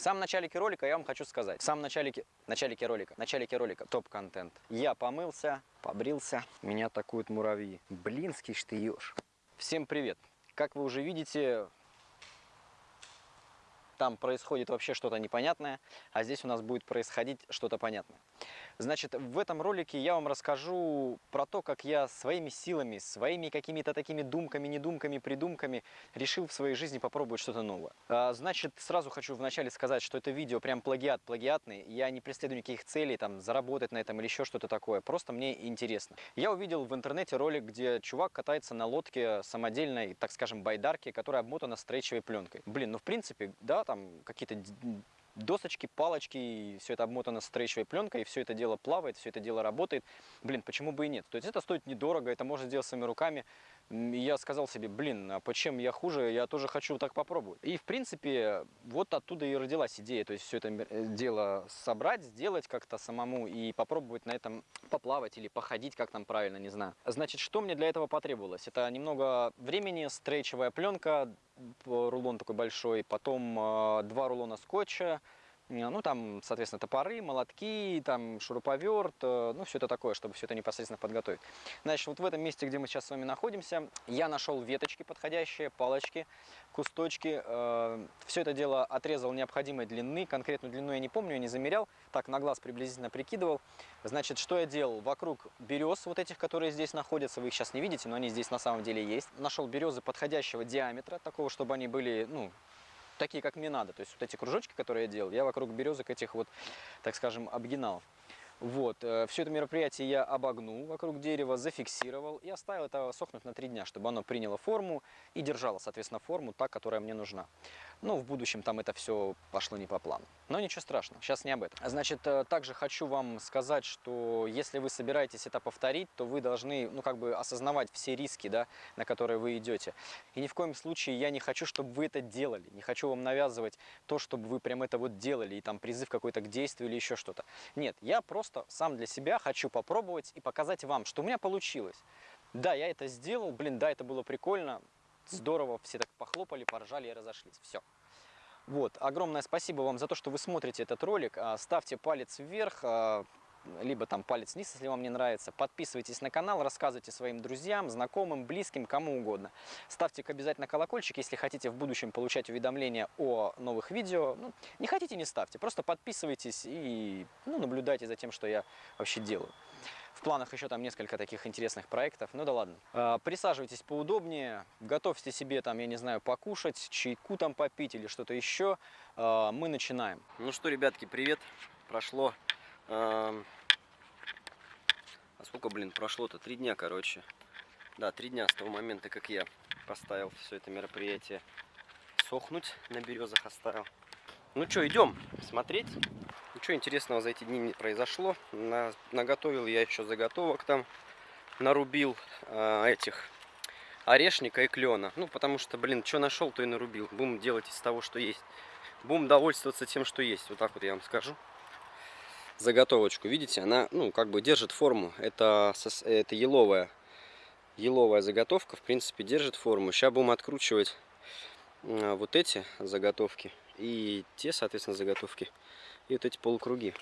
В самом начале ролика я вам хочу сказать. В самом начале, начале ролика, начале ролика, топ-контент. Я помылся, побрился, меня атакуют муравьи. Блинский ж ты ешь. Всем привет. Как вы уже видите, там происходит вообще что-то непонятное, а здесь у нас будет происходить что-то понятное. Значит, в этом ролике я вам расскажу про то, как я своими силами, своими какими-то такими думками, недумками, придумками решил в своей жизни попробовать что-то новое. А, значит, сразу хочу вначале сказать, что это видео прям плагиат, плагиатный. Я не преследую никаких целей, там, заработать на этом или еще что-то такое. Просто мне интересно. Я увидел в интернете ролик, где чувак катается на лодке самодельной, так скажем, байдарке, которая обмотана стрейчевой пленкой. Блин, ну в принципе, да, там какие-то досочки, палочки, все это обмотано стрейчевой пленкой, и все это дело плавает, все это дело работает. Блин, почему бы и нет? То есть это стоит недорого, это можно сделать своими руками. Я сказал себе, блин, а почем я хуже, я тоже хочу так попробовать. И в принципе, вот оттуда и родилась идея, то есть все это э, дело собрать, сделать как-то самому и попробовать на этом поплавать или походить, как там правильно, не знаю. Значит, что мне для этого потребовалось? Это немного времени, стрейчевая пленка, рулон такой большой, потом э, два рулона скотча, ну, там, соответственно, топоры, молотки, там, шуруповерт, э, ну, все это такое, чтобы все это непосредственно подготовить. Значит, вот в этом месте, где мы сейчас с вами находимся, я нашел веточки подходящие, палочки, кусточки. Э, все это дело отрезал необходимой длины, конкретную длину я не помню, я не замерял, так, на глаз приблизительно прикидывал. Значит, что я делал? Вокруг берез, вот этих, которые здесь находятся, вы их сейчас не видите, но они здесь на самом деле есть. Нашел березы подходящего диаметра, такого, чтобы они были, ну, такие, как мне надо. То есть вот эти кружочки, которые я делал, я вокруг березок этих вот, так скажем, обгинал. Вот, э, все это мероприятие я обогнул вокруг дерева, зафиксировал и оставил это сохнуть на три дня, чтобы оно приняло форму и держало, соответственно, форму, та, которая мне нужна. Ну, в будущем там это все пошло не по плану. Но ничего страшного, сейчас не об этом. Значит, э, также хочу вам сказать, что если вы собираетесь это повторить, то вы должны, ну, как бы осознавать все риски, да, на которые вы идете. И ни в коем случае я не хочу, чтобы вы это делали. Не хочу вам навязывать то, чтобы вы прям это вот делали, и там призыв какой-то к действию или еще что-то. Нет, я просто сам для себя хочу попробовать и показать вам, что у меня получилось. Да, я это сделал, блин, да, это было прикольно, здорово, все так похлопали, поржали и разошлись. Все. Вот, огромное спасибо вам за то, что вы смотрите этот ролик. А, ставьте палец вверх, а, либо там палец вниз, если вам не нравится. Подписывайтесь на канал, рассказывайте своим друзьям, знакомым, близким, кому угодно. Ставьте обязательно колокольчик, если хотите в будущем получать уведомления о новых видео. Ну, не хотите, не ставьте, просто подписывайтесь и ну, наблюдайте за тем, что я вообще делаю. В планах еще там несколько таких интересных проектов. Ну да ладно. А, присаживайтесь поудобнее, готовьте себе там, я не знаю, покушать, чайку там попить или что-то еще. А, мы начинаем. Ну что, ребятки, привет. Прошло... А сколько, блин, прошло-то? Три дня, короче. Да, три дня с того момента, как я поставил все это мероприятие сохнуть, на березах оставил. Ну что, идем смотреть. Ничего интересного за эти дни не произошло. На, наготовил я еще заготовок там. Нарубил э, этих орешника и клена. Ну, потому что, блин, что нашел, то и нарубил. Будем делать из того, что есть. Будем довольствоваться тем, что есть. Вот так вот я вам скажу. Заготовочку, видите, она, ну, как бы держит форму. Это, это еловая, еловая заготовка, в принципе, держит форму. Сейчас будем откручивать э, вот эти заготовки и те, соответственно, заготовки и вот эти полукруги.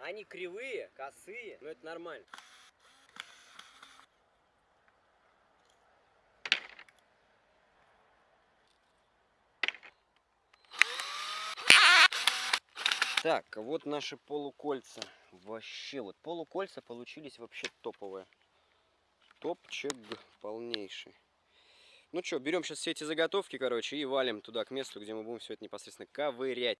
Они кривые, косые, но это нормально. Так, вот наши полукольца. Вообще, вот полукольца получились вообще топовые. Топчик полнейший. Ну что, берем сейчас все эти заготовки, короче, и валим туда, к месту, где мы будем все это непосредственно ковырять.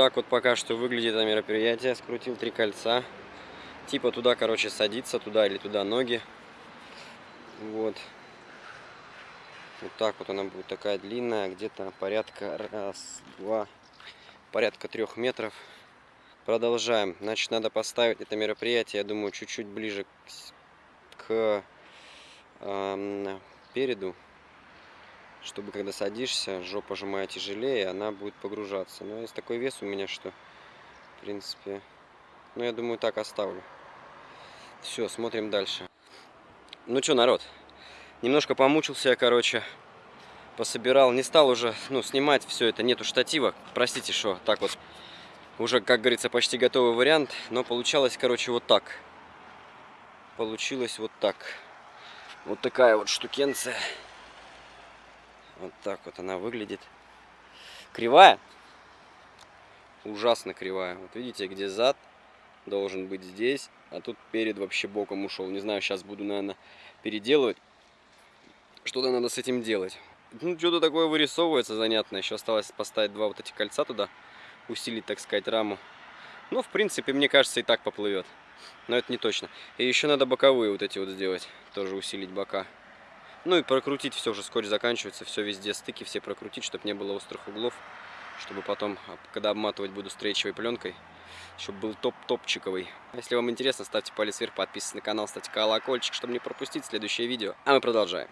Так вот пока что выглядит это мероприятие. Скрутил три кольца. Типа туда, короче, садиться, туда или туда ноги. Вот. Вот так вот она будет такая длинная, где-то порядка раз, два, порядка трех метров. Продолжаем. Значит, надо поставить это мероприятие, я думаю, чуть-чуть ближе к, к эм, переду, чтобы когда садишься, жопа сжимая тяжелее, она будет погружаться. Но есть такой вес у меня, что, в принципе, ну, я думаю, так оставлю. Все, смотрим дальше. Ну что, народ, немножко помучился я, короче, пособирал. Не стал уже, ну, снимать все это, нету штатива. Простите, что так вот. Уже, как говорится, почти готовый вариант, но получалось, короче, вот так. Получилось вот так. Вот такая вот штукенция. Вот так вот она выглядит. Кривая? Ужасно кривая. Вот видите, где зад должен быть здесь, а тут перед вообще боком ушел. Не знаю, сейчас буду, наверное, переделывать. Что-то надо с этим делать. Ну, что-то такое вырисовывается занятно. Еще осталось поставить два вот эти кольца туда, усилить, так сказать, раму. Ну, в принципе, мне кажется, и так поплывет. Но это не точно. И еще надо боковые вот эти вот сделать. Тоже усилить бока. Ну и прокрутить все уже скотч заканчивается. Все везде стыки, все прокрутить, чтобы не было острых углов. Чтобы потом, а, когда обматывать буду стрейчевой пленкой, чтобы был топ-топчиковый. Если вам интересно, ставьте палец вверх, подписывайтесь на канал, ставьте колокольчик, чтобы не пропустить следующее видео. А мы продолжаем.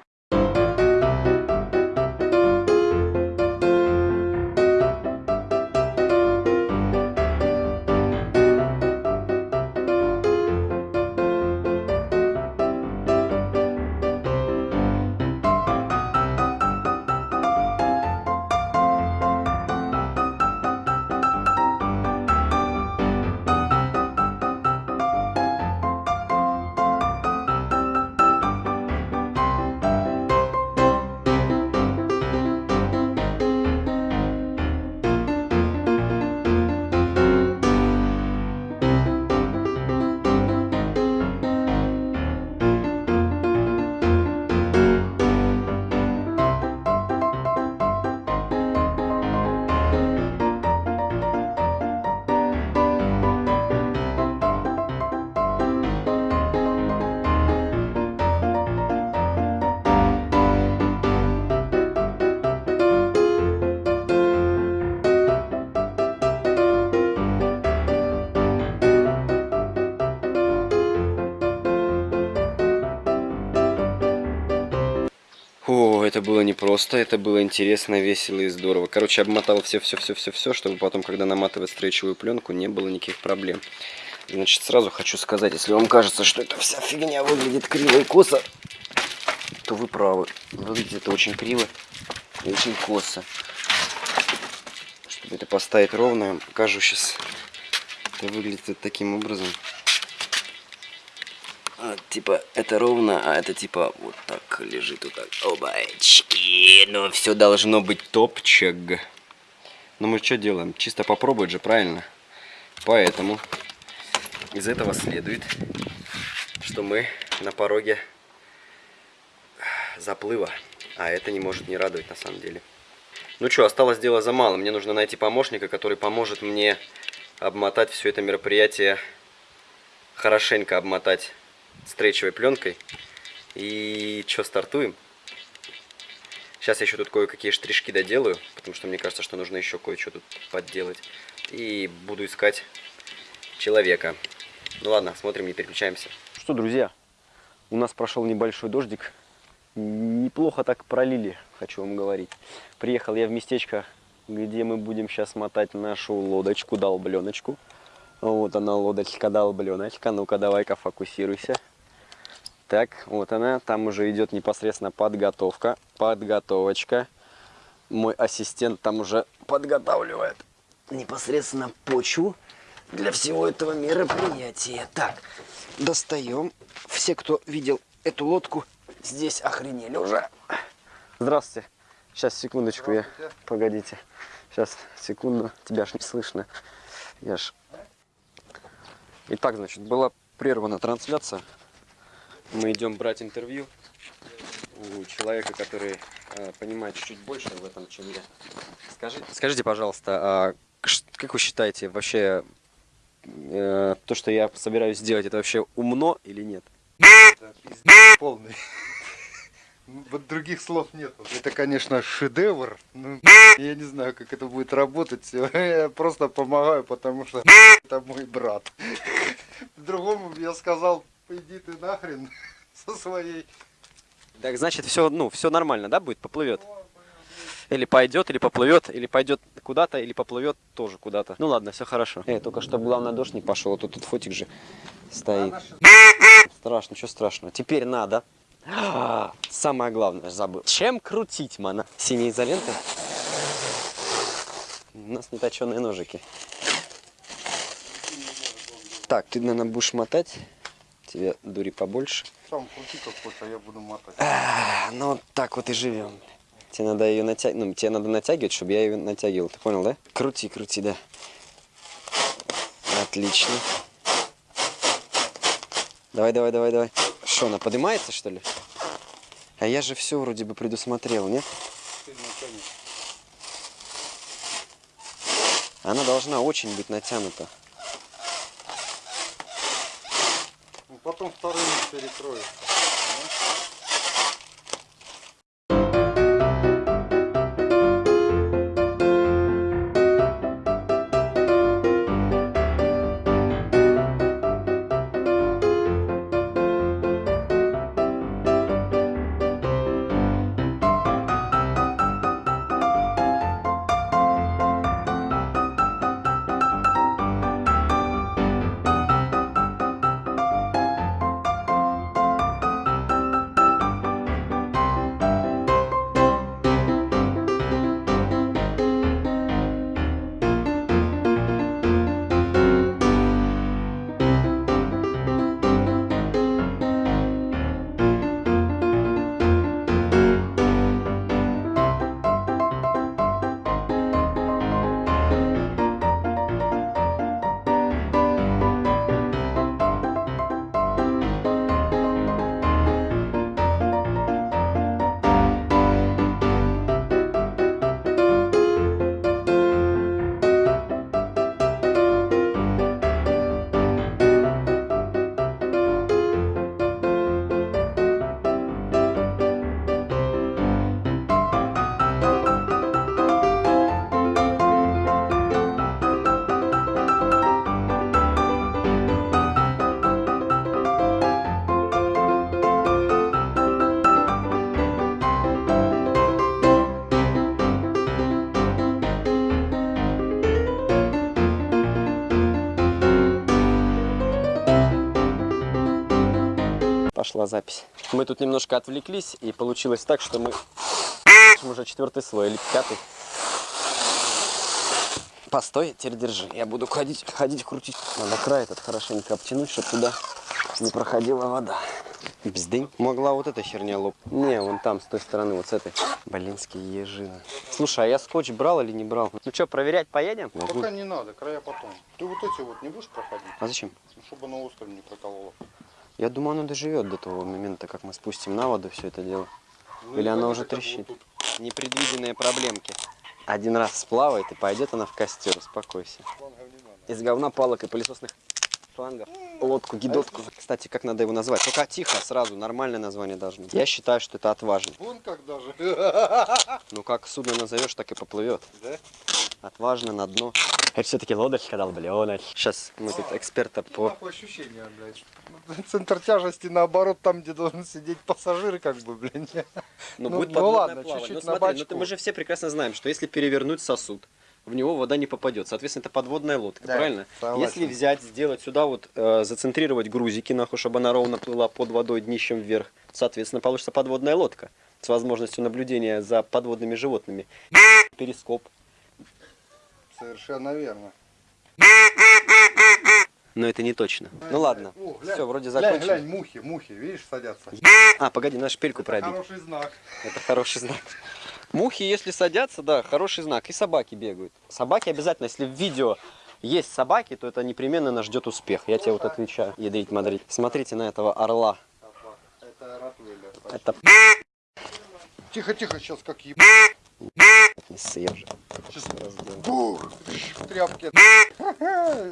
Это было непросто, это было интересно, весело и здорово. Короче, обмотал все-все-все-все-все, чтобы потом, когда наматывать стрейчевую пленку, не было никаких проблем. Значит, сразу хочу сказать, если вам кажется, что эта вся фигня выглядит криво и косо, то вы правы. Выглядит это очень криво и очень косо. Чтобы это поставить ровно, покажу сейчас. Это выглядит таким образом. А, типа это ровно, а это типа вот так лежит вот так. Обачки, но все должно быть топчик. Но мы что делаем? Чисто попробовать же, правильно? Поэтому из этого следует, что мы на пороге заплыва. А это не может не радовать на самом деле. Ну что, осталось дело за малым. Мне нужно найти помощника, который поможет мне обмотать все это мероприятие, хорошенько обмотать стрейчевой пленкой. И что, стартуем? Сейчас я еще тут кое-какие штришки доделаю, потому что мне кажется, что нужно еще кое-что тут подделать. И буду искать человека. Ну ладно, смотрим, не переключаемся. Что, друзья, у нас прошел небольшой дождик. Неплохо так пролили, хочу вам говорить. Приехал я в местечко, где мы будем сейчас мотать нашу лодочку, долбленочку. Вот она, лодочка, долбленочка. Ну-ка, давай-ка фокусируйся. Так, вот она, там уже идет непосредственно подготовка, подготовочка. Мой ассистент там уже подготавливает непосредственно почву для всего этого мероприятия. Так, достаем. Все, кто видел эту лодку, здесь охренели уже. Здравствуйте. Сейчас, секундочку, я... Погодите. Сейчас, секунду. Тебя ж не слышно. Я ж... Итак, значит, была прервана трансляция. Мы идем брать интервью у человека, который э, понимает чуть больше в этом, чем я. Скажите, скажите пожалуйста, а как вы считаете, вообще э, то, что я собираюсь сделать, это вообще умно или нет? Это пиздец полный. Вот других слов нет. Это, конечно, шедевр. Ну, я не знаю, как это будет работать. Я просто помогаю, потому что это мой брат. Другому я сказал, иди ты нахрен со своей. Так, значит, все, ну, все нормально, да, будет? Поплывет. Или пойдет, или поплывет, или пойдет куда-то, или поплывет тоже куда-то. Ну ладно, все хорошо. Эй, только чтобы главное дождь не пошел, а то тут фотик же стоит. Страшно, что страшного. Теперь надо. А, Самое главное, забыл. Чем крутить, мана? Синей изолентой? У нас не точеные ножики. Так, ты, наверное, будешь мотать. Тебе дури побольше. Сам крути как хочешь, а я буду мотать. А, Ну, так вот и живем. Тебе надо ее натягивать, ну, тебе надо натягивать, чтобы я ее натягивал. Ты понял, да? Крути, крути, да. Отлично. Давай, давай, давай, давай. Что, она поднимается, что ли? А я же все вроде бы предусмотрел, нет? Она должна очень быть натянута. Ну, потом вторым перекроешь. Запись. Мы тут немножко отвлеклись, и получилось так, что мы уже четвертый слой или пятый. Постой, теперь держи. Я буду ходить, ходить, крутить. Надо край этот хорошенько обтянуть, чтобы туда не проходила вода. Бздынь. Могла вот эта херня лоп. Не, вон там, с той стороны, вот с этой. Блинские ежины. Слушай, а я скотч брал или не брал? Ну что, проверять поедем? Пока не надо, края потом. Ты вот эти вот не будешь проходить? А зачем? Ну, чтобы на острове не прокололо. Я думаю, оно доживет до того момента, как мы спустим на воду все это дело. Ну, Или пойдет уже вот трещит? тут. Непредвиденные проблемки. Один раз сплавает и пойдет она в костер, успокойся. Из говна, палок и пылесосных шлангов. Лодку, гидотку. Кстати, как надо его назвать? Только тихо, сразу, нормальное название должно быть. Я считаю, что это отважно. Вон как даже. Ну, как судно назовешь, так и поплывет. Да? Отважно на дно. Это все-таки лодочка, долбленочка. Сейчас мы тут эксперта по... Нахуй ощущение, блядь. Центр тяжести наоборот, там, где должен сидеть пассажир, как бы, блин. Ну, Ну, будет ну ладно, чуть-чуть Но на смотри, ну, бачку. мы же все прекрасно знаем, что если перевернуть сосуд, в него вода не попадет. Соответственно, это подводная лодка, Да, правильно? согласен. Если взять, сделать сюда вот, э, зацентрировать грузики, нахуй, чтобы она ровно плыла под водой днищем вверх, соответственно, получится подводная лодка с возможностью наблюдения за подводными животными. Перископ. Совершенно верно. Но это не точно. Ну ладно. О, глянь, Все, вроде глянь, закончили. глянь, мухи, мухи, видишь, садятся. А, погоди, надо шпильку Это пробить. хороший знак. Это хороший знак. Мухи, если садятся, да, хороший знак. И собаки бегают. Собаки обязательно, если в видео есть собаки, то это непременно нас ждет успех. Я тебе вот отвечаю. Ядрить, мадрить. Смотрите на этого орла. Это Ротвейлер. Это Тихо, тихо, сейчас как еб... бух, в тряпке.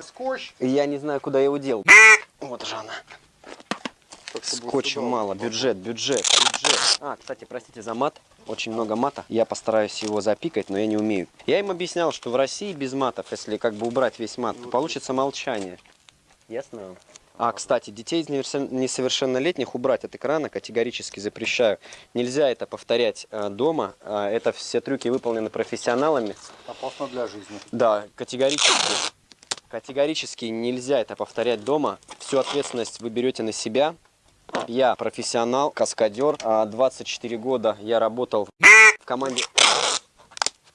Скотч. Я не знаю, куда я его дел. Вот же она. Скотча мало. Бюджет, бюджет. Джек. А, кстати, простите за мат. Очень много мата. Я постараюсь его запикать, но я не умею. Я им объяснял, что в России без матов, если как бы убрать весь мат, то получится молчание. Ясно? А, кстати, детей из несовершеннолетних убрать от экрана категорически запрещаю. Нельзя это повторять э, дома. А, это все трюки выполнены профессионалами. Опасно для жизни. Да, категорически. Категорически нельзя это повторять дома. Всю ответственность вы берете на себя. Я профессионал, каскадер. А, 24 года я работал в команде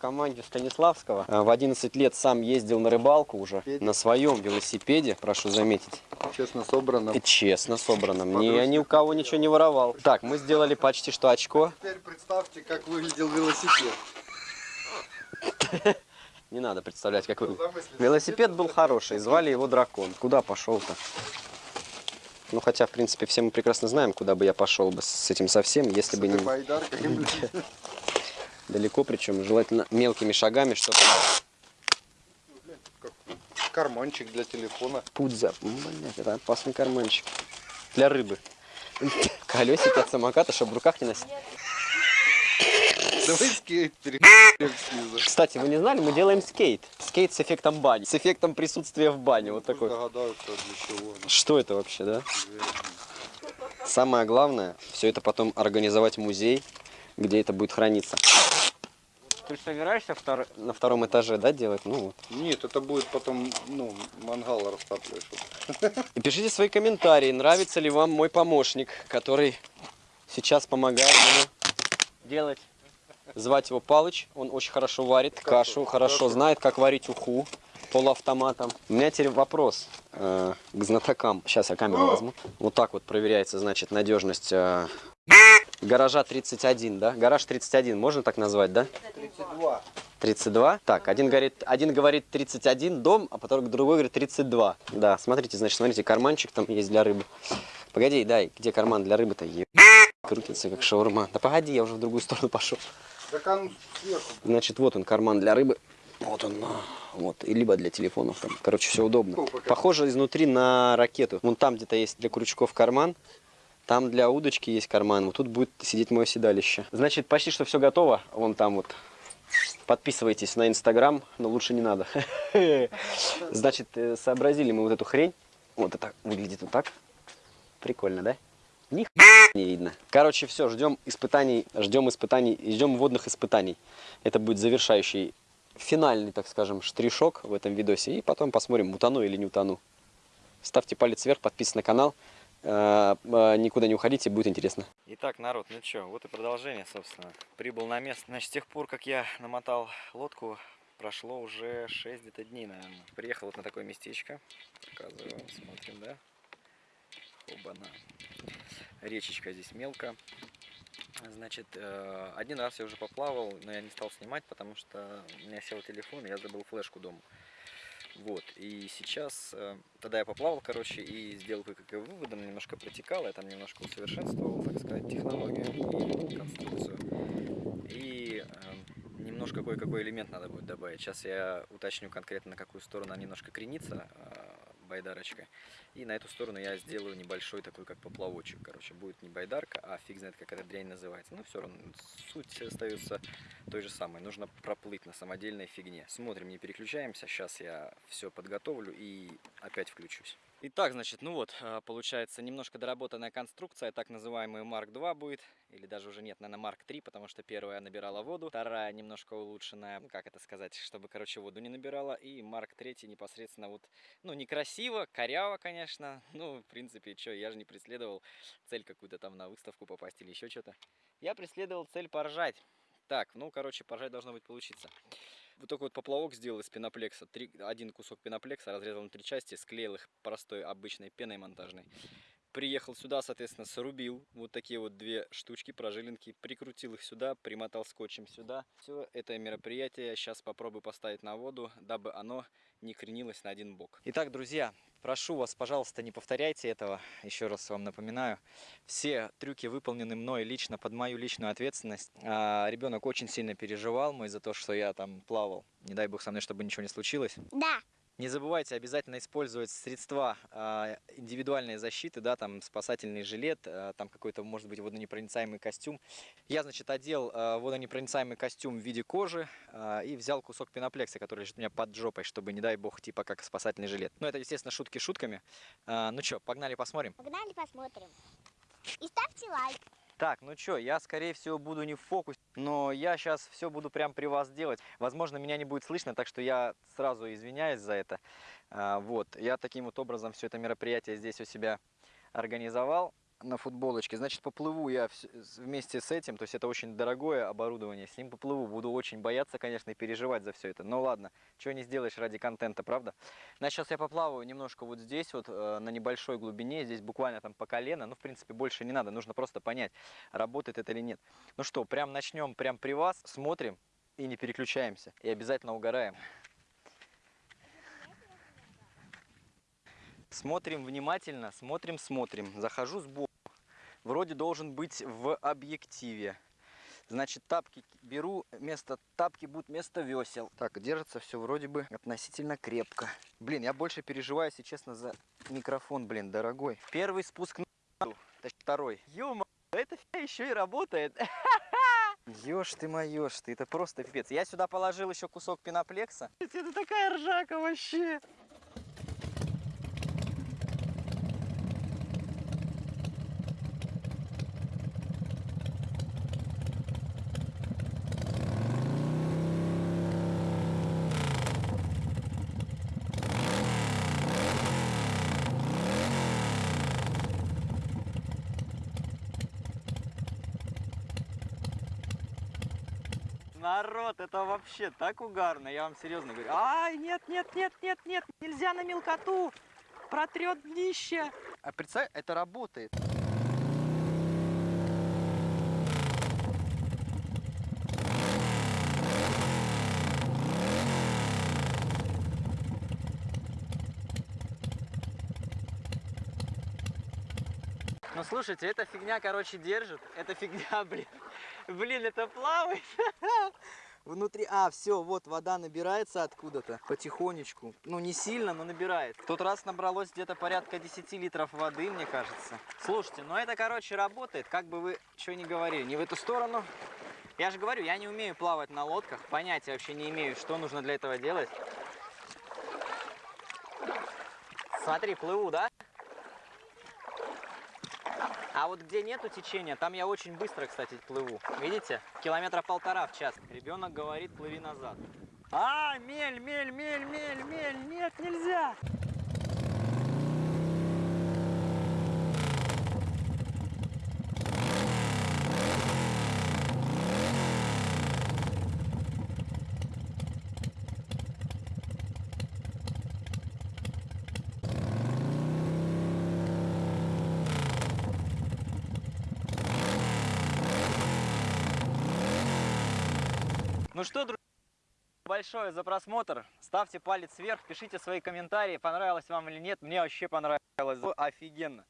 команде Станиславского. А, В 11 лет сам ездил на рыбалку уже на своем велосипеде, прошу заметить. Честно собрано. Честно собрано. Мне я ни у кого ничего не воровал. Так, мы сделали почти что очко. Теперь представьте, как выглядел велосипед. Не надо представлять, как вы... Велосипед был хороший, звали его Дракон. Куда пошел-то? Ну, хотя, в принципе, все мы прекрасно знаем, куда бы я пошел бы с этим совсем, если бы не. далеко, причем желательно мелкими шагами, чтобы Карманчик для телефона. путь за... Блядь, это опасный карманчик. Для рыбы. Колесики от самоката, чтобы в руках не носить. Давай скейт снизу. Кстати, вы не знали, мы делаем скейт. Скейт с эффектом бани. С эффектом присутствия в бане. Вот Пусть такой. догадаются, для чего. Что это вообще, да? Самое главное, все это потом организовать музей, где это будет храниться. Ты собираешься втор- на втором этаже, да, делать? Ну вот. Нет, это будет потом, ну, мангал растапливаешь. И пишите свои комментарии, нравится ли вам мой помощник, который сейчас помогает мне делать. Звать его Палыч, он очень хорошо варит кашу, хорошо знает, как варить уху полуавтоматом. У меня теперь вопрос э, к знатокам. Сейчас я камеру возьму. Вот так вот проверяется, значит, надежность э, гаража 31, да? Гараж 31, можно так назвать, да? 32. 32. Так, один говорит, один говорит 31 дом, а потом другой говорит 32. Да, смотрите, значит, смотрите, карманчик там есть для рыбы. Погоди, дай, где карман для рыбы-то? Крутится как шаурма. Да погоди, я уже в другую сторону пошел. Значит, вот он карман для рыбы. Вот он, вот, и либо для телефонов. Там. Короче, все удобно. Похоже изнутри на ракету. Вон там где-то есть для крючков карман. Там для удочки есть карман. Вот тут будет сидеть мое седалище. Значит, почти что все готово. Вон там вот. Подписывайтесь на Инстаграм, но лучше не надо. Значит, э, сообразили мы вот эту хрень. Вот это выглядит вот так. Прикольно, да? Ни не видно. Короче, все, ждем испытаний, ждем испытаний, ждем водных испытаний. Это будет завершающий, финальный, так скажем, штришок в этом видосе. И потом посмотрим, утону или не утону. Ставьте палец вверх, подписывайтесь на канал. Э, э, Никуда не уходите, будет интересно. Итак, народ, ну что, вот и продолжение, собственно. Прибыл на место. Значит, с тех пор, как я намотал лодку, прошло уже 6 где-то дней, наверное. Приехал вот на такое местечко. Показываю, смотрим, да? Оба-на. Речечка здесь мелко. Значит, э, один раз я уже поплавал, но я не стал снимать, потому что у меня сел телефон, и я забыл флешку дома. Вот, и сейчас, э, тогда я поплавал, короче, и сделал кое-какие выводы, немножко протекал, я там немножко усовершенствовал, так сказать, технологию и конструкцию. И э, немножко кое-какой элемент надо будет добавить. Сейчас я уточню конкретно, на какую сторону она немножко кренится, э, байдарочка. И на эту сторону я сделаю небольшой такой, как поплавочек. Короче, будет не байдарка, а фиг знает, как эта дрянь называется. Ну, все равно, суть остается той же самой. Нужно проплыть на самодельной фигне. Смотрим, не переключаемся. Сейчас я все подготовлю и опять включусь. Итак, значит, ну вот, а, получается немножко доработанная конструкция, так называемый Mark 2 будет, или даже уже нет, наверное, Mark 3, потому что первая набирала воду, вторая немножко улучшенная, ну, как это сказать, чтобы, короче, воду не набирала, и Mark 3 непосредственно вот, ну, некрасиво, коряво, конечно, ну, в принципе, что, я же не преследовал цель какую-то там на выставку попасть или еще что-то. Я преследовал цель поржать. Так, ну, короче, поржать должно быть получиться. Вот такой вот поплавок сделал из пеноплекса. Три, один кусок пеноплекса разрезал на три части, склеил их простой обычной пеной монтажной. Приехал сюда, соответственно, срубил вот такие вот две штучки, прожилинки, прикрутил их сюда, примотал скотчем сюда. Все это мероприятие сейчас попробую поставить на воду, дабы оно не кренилось на один бок. Итак, друзья, прошу вас, пожалуйста, не повторяйте этого. Еще раз вам напоминаю. Все трюки выполнены мной лично, под мою личную ответственность. А, ребенок очень сильно переживал мой за то, что я там плавал. Не дай бог со мной, чтобы ничего не случилось. Да. Не забывайте обязательно использовать средства а, индивидуальной защиты, да, там спасательный жилет, а, там какой-то, может быть, водонепроницаемый костюм. Я, значит, одел а, водонепроницаемый костюм в виде кожи и взял кусок пеноплекса, который лежит у меня под жопой, чтобы, не дай бог, типа как спасательный жилет. Ну, это, естественно, шутки шутками. Ну что, погнали посмотрим. Погнали посмотрим. И ставьте лайк. Так, ну что, я, скорее всего, буду не в фокусе, но я сейчас все буду прям при вас делать. Возможно, меня не будет слышно, так что я сразу извиняюсь за это. А, вот, я таким вот образом все это мероприятие здесь у себя организовал на футболочке. Значит, поплыву я вместе с этим, то есть это очень дорогое оборудование, с ним поплыву. Буду очень бояться, конечно, и переживать за все это. Но ладно, чего не сделаешь ради контента, правда? Значит, сейчас я поплаваю немножко вот здесь, вот э, на небольшой глубине, здесь буквально там по колено. Ну, в принципе, больше не надо, нужно просто понять, работает это или нет. Ну что, прям начнем прям при вас, смотрим и не переключаемся. И обязательно угораем. Смотрим внимательно, смотрим, смотрим. Захожу сбоку. Вроде должен быть в объективе. Значит, тапки беру, вместо тапки будут вместо весел. Так, держится все вроде бы относительно крепко. Блин, я больше переживаю, если честно, за микрофон, блин, дорогой. Первый спуск на второй. Ё это еще и работает. Ешь ты моешь ты, это просто пипец. Я сюда положил еще кусок пеноплекса. Это такая ржака вообще. Народ, это вообще так угарно, я вам серьезно говорю. Ай, нет, нет, нет, нет, нет, нельзя на мелкоту, протрет днище. А представь, это работает. Ну слушайте, эта фигня, короче, держит. Эта фигня, блин. Блин, это плавает. Внутри, а, все, вот вода набирается откуда-то потихонечку. Ну, не сильно, но набирает. В тот раз набралось где-то порядка 10 литров воды, мне кажется. Слушайте, ну это, короче, работает, как бы вы что ни говорили. Не в эту сторону. Я же говорю, я не умею плавать на лодках, понятия вообще не имею, что нужно для этого делать. Смотри, плыву, да? А вот где нету течения, там я очень быстро, кстати, плыву. Видите? Километра полтора в час. Ребенок говорит, плыви назад. А, мель, мель, мель, мель, мель, нет, нельзя. Ну что, друзья, большое за просмотр. Ставьте палец вверх, пишите свои комментарии, понравилось вам или нет. Мне вообще понравилось. Офигенно.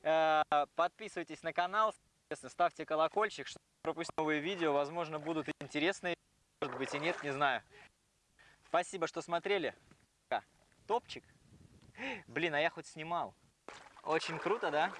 Э, Подписывайтесь на канал, ставьте колокольчик, чтобы пропустить новые видео. Возможно, будут интересные, может быть и нет, не знаю. Спасибо, что смотрели. Топчик. Блин, а я хоть снимал. Очень круто, да?